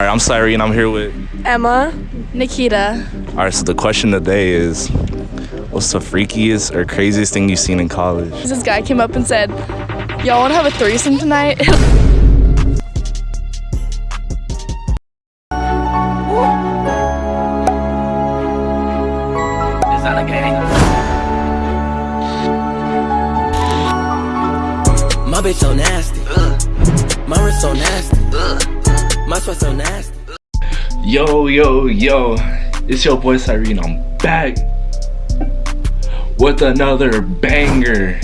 All right, I'm Cyrene. I'm here with. Emma, Nikita. All right, so the question today is, what's the freakiest or craziest thing you've seen in college? This guy came up and said, "Y'all want to have a threesome tonight?" Is that a gang? My bitch so nasty. My wrist so nasty. My sweat so nasty. Yo, yo, yo, it's your boy Cyrene. I'm back with another banger.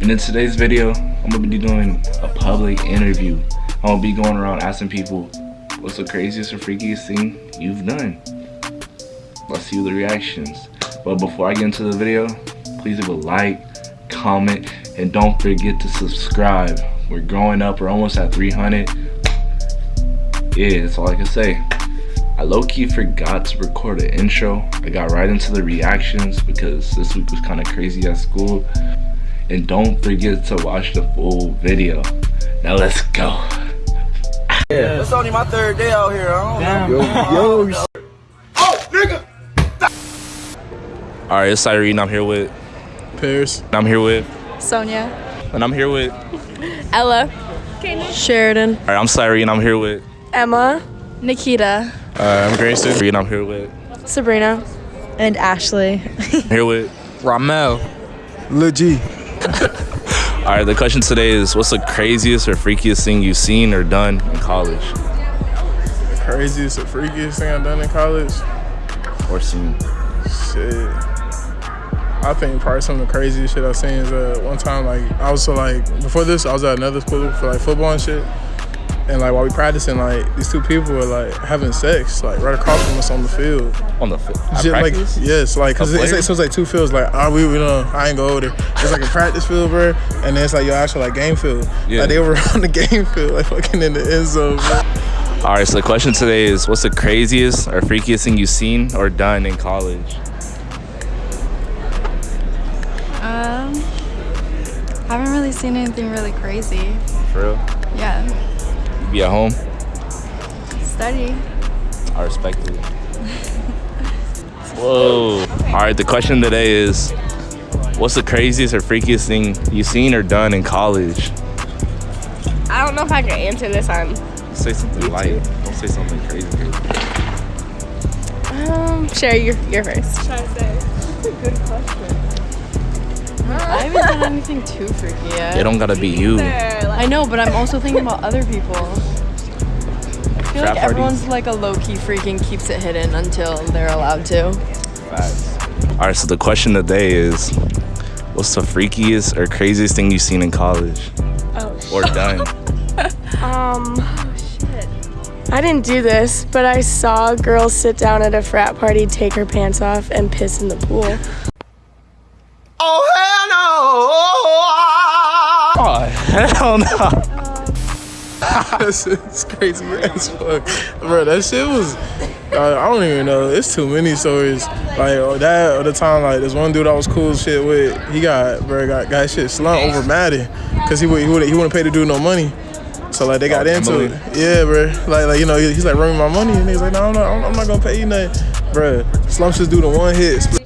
And in today's video, I'm gonna be doing a public interview. I'm gonna be going around asking people, what's the craziest or freakiest thing you've done? Let's see the reactions. But before I get into the video, please leave a like, comment, and don't forget to subscribe. We're growing up, we're almost at 300. Yeah, that's all I can say. I low-key forgot to record an intro. I got right into the reactions because this week was kind of crazy at school. And don't forget to watch the full video. Now let's go. Yeah. It's only my third day out here. I don't know. Oh, Alright, it's Cyrene. I'm here with Paris. I'm here with Sonia, and I'm here with Ella, Sheridan, Alright, I'm Cyrene. I'm here with Emma, Nikita, Uh, I'm Grayson. and I'm here with Sabrina, and Ashley. here with Ramel. Lil G. Alright, the question today is what's the craziest or freakiest thing you've seen or done in college? Craziest or freakiest thing I've done in college? Or seen? Shit. I think probably some of the craziest shit I've seen is uh, one time like I was so like before this I was at another school for like football and shit. And like while we practicing, like these two people were like having sex, like right across from us on the field. On the field, at like practice? yes, like cause A it's, player? it's, it's like two fields. Like ah, we, we know I ain't go over there. It's like a practice field, bro, and then it's like your actual like game field. Yeah. Like they were on the game field, like fucking in the end zone. Bro. Alright, so the question today is what's the craziest or freakiest thing you've seen or done in college? Um, haven't really seen anything really crazy. For real? Yeah, You be at home? study. I respect it. Whoa. Alright, the question today is what's the craziest or freakiest thing you've seen or done in college? I don't know if I can answer this on. Say something light. Don't say something crazy. Um, Sherry, you're, you're first. I haven't done anything too freaky yet. It don't gotta be you. I know, but I'm also thinking about other people. I feel Frat like everyone's like a low key freak and keeps it hidden until they're allowed to. Alright, so the question today is what's the freakiest or craziest thing you've seen in college? Oh, Or done? Um, shit. I didn't do this, but I saw girls sit down at a frat party, take her pants off, and piss in the pool. oh, hell no. that shit's crazy as fuck, bro. That shit was. I don't even know. It's too many stories. Like or that, or the time like this one dude I was cool as shit with. He got bro got got shit slumped over Maddie, cause he would he would he wouldn't pay to do no money. So like they got Oh, into Emily. it. Yeah, bro. Like like you know he's like run me my money, and he's like no, I'm not, I'm not gonna pay you nothing, bro. Slumps just do the one hit. Split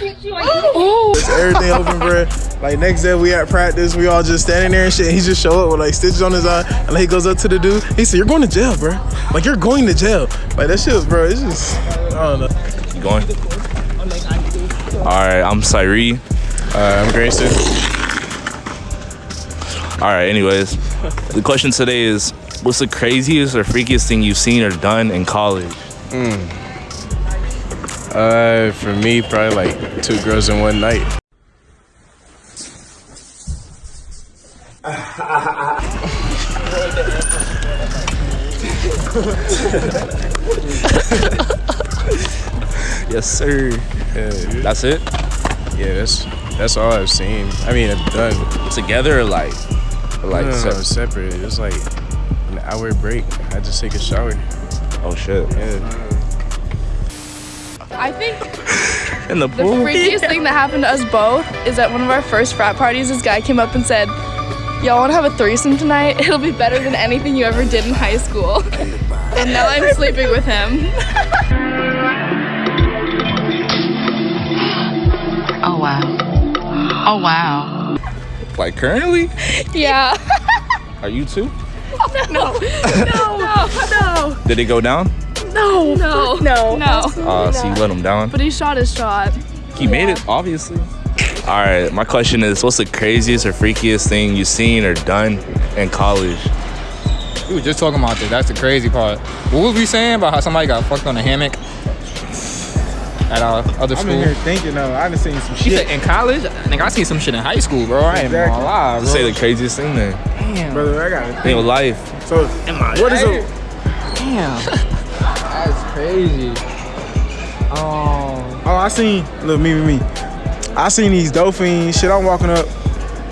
It's everything open, bro. Like next day we at practice, we all just standing there and shit. And he just show up with like stitches on his eye, and like, he goes up to the dude. He said, "You're going to jail, bro. Like you're going to jail. Like that shit, was, bro. It's just I don't know." You going? Alright, I'm Cyree. Uh, I'm Grayson. Alright, anyways. The question today is what's the craziest or freakiest thing you've seen or done in college? Uh, for me, probably like two girls in one night. Yes, sir. Yeah, That's it? yeah, that's that's all I've seen. I mean, I've done. Together or like or like No, no, no, separate. It's like an hour break. I just take a shower. Oh shit. Yeah. I think In the pool. the pool? freakiest thing that happened to us both is at one of our first frat parties, this guy came up and said, Y'all wanna have a threesome tonight? It'll be better than anything you ever did in high school. and now I'm sleeping with him. Oh wow. Oh wow. Like currently? Yeah. Are you too? No, no, no, no. Did it go down? no, No. no. No. Uh, so you let him down? But he shot his shot. He made it, obviously. All right, my question is, what's the craziest or freakiest thing you've seen or done in college? We were just talking about this. That's the crazy part. What was we saying about how somebody got fucked on a hammock at our other school? I'm in here thinking though. I done seen some She shit. said in college? Nigga, I seen some shit in high school, bro. I ain't even Exactly. gonna lie, bro. Say the craziest thing then Damn. Brother, I got in your life. it. So, what is a Damn. That's crazy. Oh. Oh, I seen, look, me, me, me. I seen these dolphins, shit, I'm walking up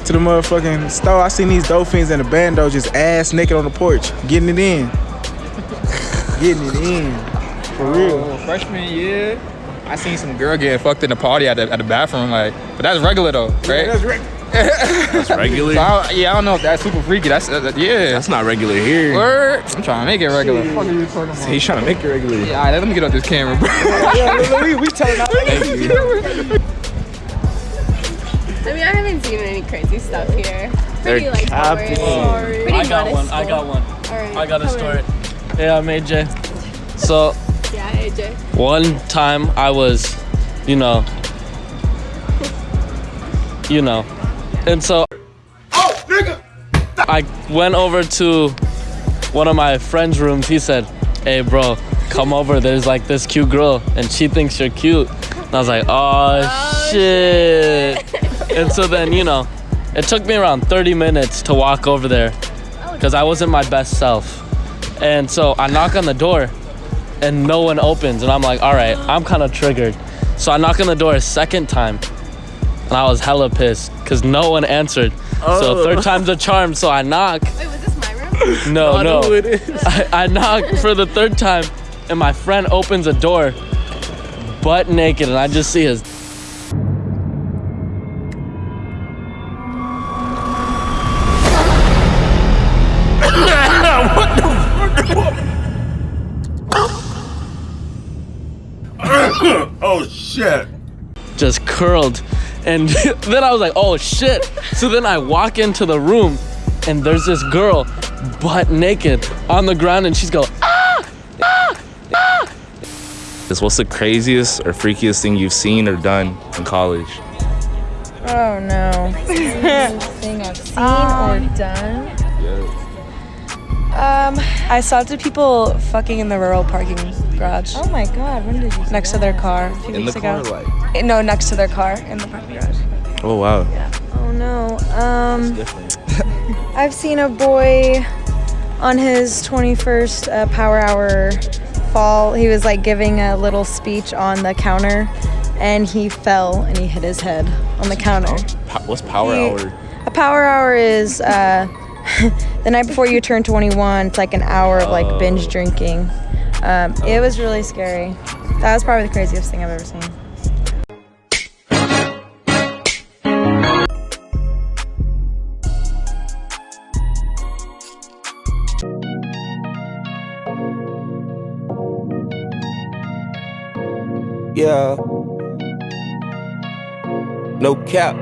to the motherfucking store. I seen these dolphins and the bando just ass naked on the porch, getting it in. getting it in. For real. Oh, freshman year, I seen some girl getting fucked in the party at the, at the bathroom, like, but that's regular though, right? Yeah, that's right. That's regular. So I, yeah, I don't know if that's super freaky. That's uh, yeah. That's not regular here. Word. I'm trying to make it regular. Fuck are you talking about? He's trying to make it regular. Yeah, all right, let me get off this camera, bro. Yeah, look, look, we, we telling out. I mean, I haven't seen any crazy stuff here. Pretty They're like capping. boring. Pretty I got one. I got one. All right, I got a come story. in. Hey, I'm AJ. So Yeah, AJ. one time I was, you know, you know, and so Oh, nigga. I went over to one of my friend's rooms. He said, "Hey, bro, come over. There's like this cute girl, and she thinks you're cute." And I was like, "Oh, shit!" And so then, you know, it took me around 30 minutes to walk over there because I wasn't my best self. And so I knock on the door, and no one opens, and I'm like, "All right, I'm kind of triggered." So I knock on the door a second time, and I was hella pissed because no one answered. So oh. third time's a charm. So I knock. Wait, was this my room? No, no. who it is. I, I knock for the third time, and my friend opens a door, butt naked, and I just see his. Oh shit. just curled. And then I was like, oh shit. So then I walk into the room and there's this girl butt naked on the ground and she's going, This ah! Ah! Ah! what's the craziest or freakiest thing you've seen or done in college? Oh no. thing I've um, seen or done. Um, I saw two people fucking in the rural parking garage. Oh my god, when did you? Next to their car a few In the weeks car, ago. like. Eh, No, next to their car in the parking garage. Oh wow. Yeah. Oh no. Um, I've seen a boy on his 21st uh, Power Hour fall. He was like giving a little speech on the counter, and he fell and he hit his head on the counter. What's power He- hour? A power hour is uh, the night before you turn 21. It's like an hour of like binge drinking. Um, it was really scary. That was probably the craziest thing I've ever seen. Yeah. No cap.